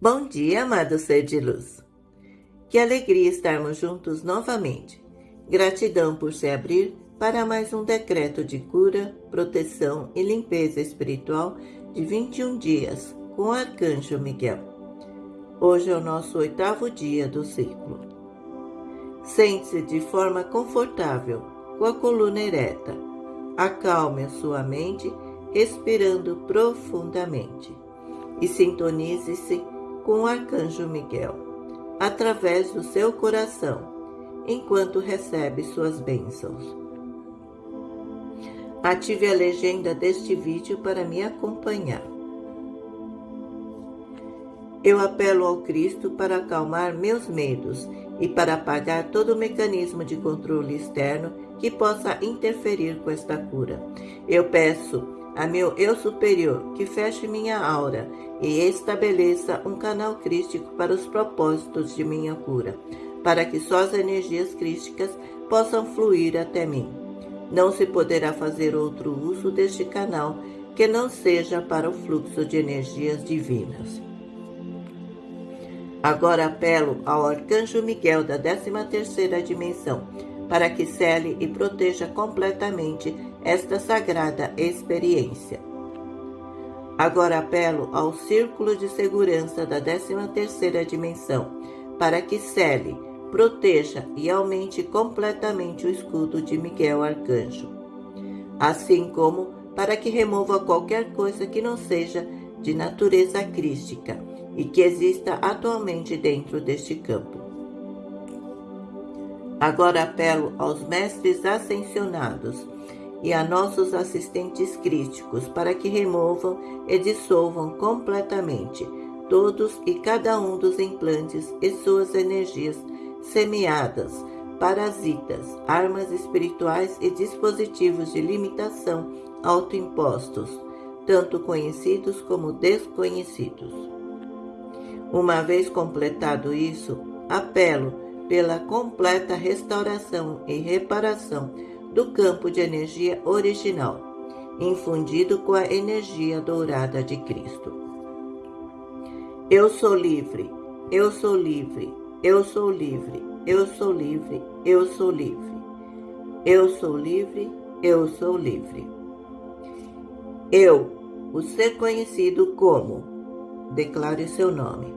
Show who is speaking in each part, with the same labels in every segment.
Speaker 1: Bom dia, amado ser de luz. Que alegria estarmos juntos novamente. Gratidão por se abrir para mais um decreto de cura, proteção e limpeza espiritual de 21 dias com o Arcanjo Miguel. Hoje é o nosso oitavo dia do ciclo. Sente-se de forma confortável, com a coluna ereta. Acalme a sua mente, respirando profundamente. E sintonize-se com o Arcanjo Miguel, através do seu coração, enquanto recebe suas bênçãos. Ative a legenda deste vídeo para me acompanhar. Eu apelo ao Cristo para acalmar meus medos e para apagar todo o mecanismo de controle externo que possa interferir com esta cura. Eu peço a meu eu superior que feche minha aura e estabeleça um canal crístico para os propósitos de minha cura, para que só as energias crísticas possam fluir até mim. Não se poderá fazer outro uso deste canal que não seja para o fluxo de energias divinas. Agora apelo ao Arcanjo Miguel da 13ª dimensão, para que cele e proteja completamente esta sagrada experiência. Agora apelo ao Círculo de Segurança da 13ª Dimensão para que cele, proteja e aumente completamente o escudo de Miguel Arcanjo, assim como para que remova qualquer coisa que não seja de natureza crística e que exista atualmente dentro deste campo. Agora apelo aos mestres ascensionados e a nossos assistentes críticos para que removam e dissolvam completamente todos e cada um dos implantes e suas energias semeadas, parasitas, armas espirituais e dispositivos de limitação autoimpostos, tanto conhecidos como desconhecidos. Uma vez completado isso, apelo pela completa restauração e reparação do campo de energia original, infundido com a energia dourada de Cristo. Eu sou livre, eu sou livre, eu sou livre, eu sou livre, eu sou livre. Eu sou livre, eu sou livre. Eu, o ser conhecido como, declare seu nome.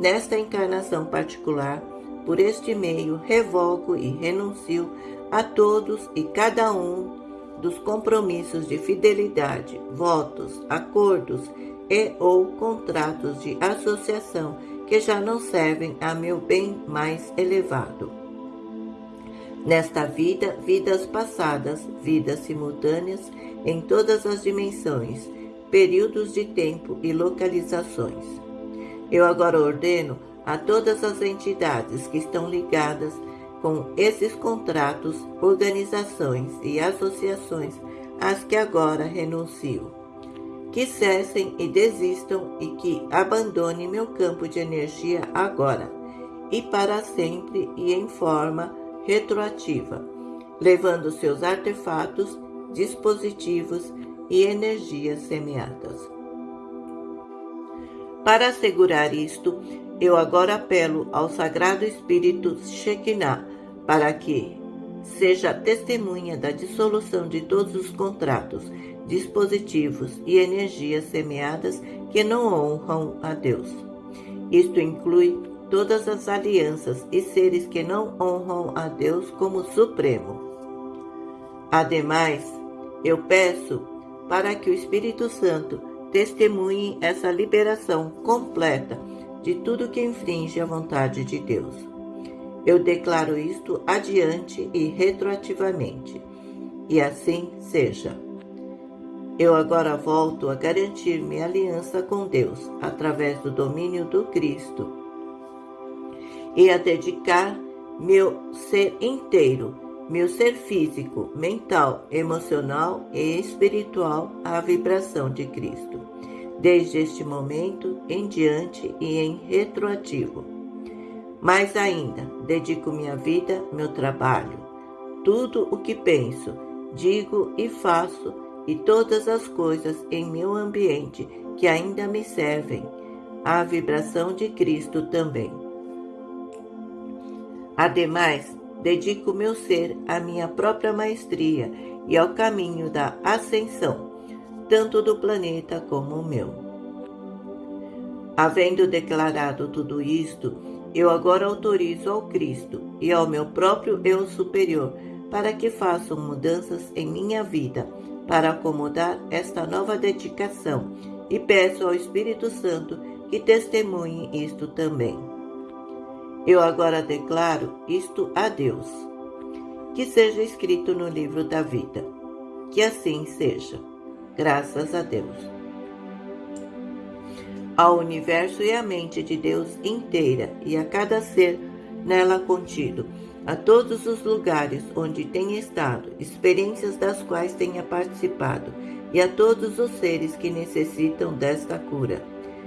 Speaker 1: Nesta encarnação particular, por este meio, revogo e renuncio a todos e cada um dos compromissos de fidelidade, votos, acordos e ou contratos de associação que já não servem a meu bem mais elevado. Nesta vida, vidas passadas, vidas simultâneas em todas as dimensões, períodos de tempo e localizações. Eu agora ordeno a todas as entidades que estão ligadas com esses contratos, organizações e associações às que agora renuncio. Que cessem e desistam e que abandonem meu campo de energia agora e para sempre e em forma retroativa, levando seus artefatos, dispositivos e energias semeadas. Para assegurar isto, eu agora apelo ao Sagrado Espírito Shekinah para que seja testemunha da dissolução de todos os contratos, dispositivos e energias semeadas que não honram a Deus. Isto inclui todas as alianças e seres que não honram a Deus como Supremo. Ademais, eu peço para que o Espírito Santo testemunhe essa liberação completa de tudo que infringe a vontade de Deus. Eu declaro isto adiante e retroativamente, e assim seja. Eu agora volto a garantir minha aliança com Deus através do domínio do Cristo e a dedicar meu ser inteiro, meu ser físico, mental, emocional e espiritual à vibração de Cristo desde este momento em diante e em retroativo. Mais ainda, dedico minha vida, meu trabalho, tudo o que penso, digo e faço e todas as coisas em meu ambiente que ainda me servem à vibração de Cristo também. Ademais, dedico meu ser à minha própria maestria e ao caminho da ascensão, tanto do planeta como o meu. Havendo declarado tudo isto, eu agora autorizo ao Cristo e ao meu próprio eu superior para que façam mudanças em minha vida para acomodar esta nova dedicação e peço ao Espírito Santo que testemunhe isto também. Eu agora declaro isto a Deus. Que seja escrito no livro da vida. Que assim seja. Graças a Deus. Ao universo e à mente de Deus inteira e a cada ser nela contido, a todos os lugares onde tenha estado, experiências das quais tenha participado, e a todos os seres que necessitam desta cura,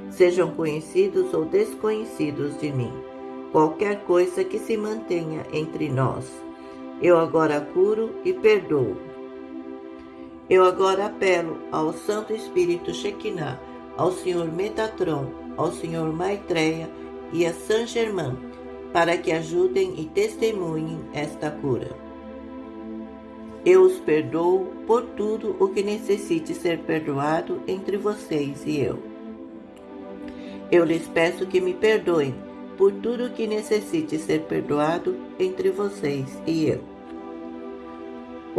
Speaker 1: sejam conhecidos ou desconhecidos de mim, qualquer coisa que se mantenha entre nós. Eu agora curo e perdoo. Eu agora apelo ao Santo Espírito Shekinah, ao Senhor Metatron, ao Senhor Maitreya e a Saint Germain, para que ajudem e testemunhem esta cura. Eu os perdoo por tudo o que necessite ser perdoado entre vocês e eu. Eu lhes peço que me perdoem por tudo o que necessite ser perdoado entre vocês e eu.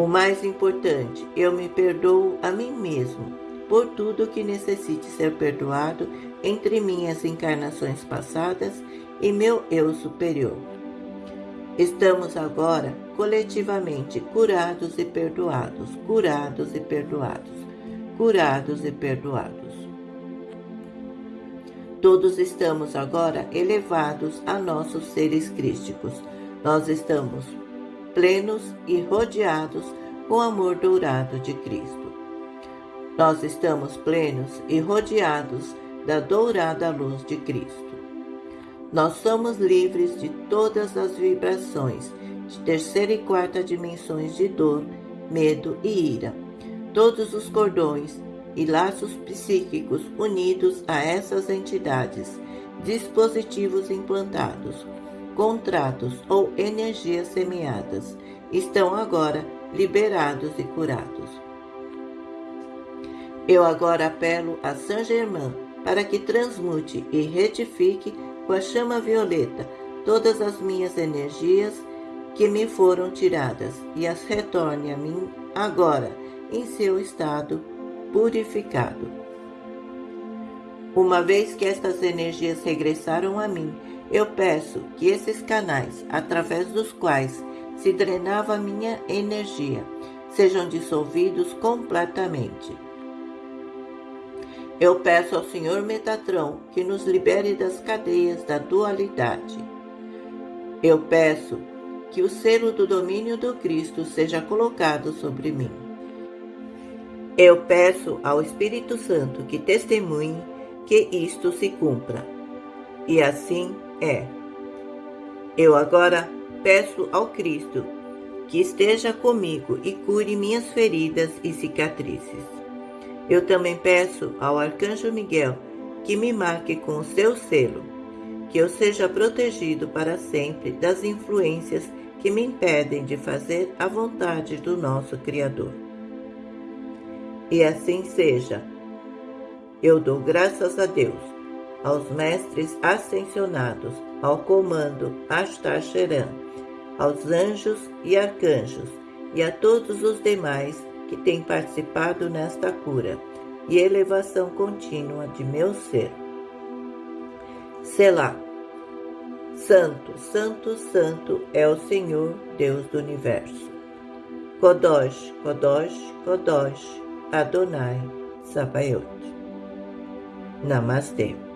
Speaker 1: O mais importante, eu me perdoo a mim mesmo por tudo que necessite ser perdoado entre minhas encarnações passadas e meu eu superior. Estamos agora coletivamente curados e perdoados, curados e perdoados, curados e perdoados. Todos estamos agora elevados a nossos seres crísticos. Nós estamos plenos e rodeados com o amor dourado de Cristo. Nós estamos plenos e rodeados da dourada luz de Cristo. Nós somos livres de todas as vibrações de terceira e quarta dimensões de dor, medo e ira. Todos os cordões e laços psíquicos unidos a essas entidades, dispositivos implantados, contratos ou energias semeadas estão agora liberados e curados. Eu agora apelo a Saint Germain para que transmute e retifique com a chama violeta todas as minhas energias que me foram tiradas e as retorne a mim agora em seu estado purificado. Uma vez que estas energias regressaram a mim, eu peço que esses canais, através dos quais se drenava minha energia, sejam dissolvidos completamente eu peço ao Senhor Metatron que nos libere das cadeias da dualidade. Eu peço que o selo do domínio do Cristo seja colocado sobre mim. Eu peço ao Espírito Santo que testemunhe que isto se cumpra. E assim é. Eu agora peço ao Cristo que esteja comigo e cure minhas feridas e cicatrizes. Eu também peço ao Arcanjo Miguel que me marque com o seu selo, que eu seja protegido para sempre das influências que me impedem de fazer a vontade do nosso Criador. E assim seja. Eu dou graças a Deus, aos mestres ascensionados, ao comando Astar Sheran, aos anjos e arcanjos e a todos os demais que tem participado nesta cura e elevação contínua de meu ser. Selá. Santo, Santo, Santo é o Senhor Deus do Universo. Kodosh, Kodosh, Kodosh, Adonai, Sabaoth. Namastê.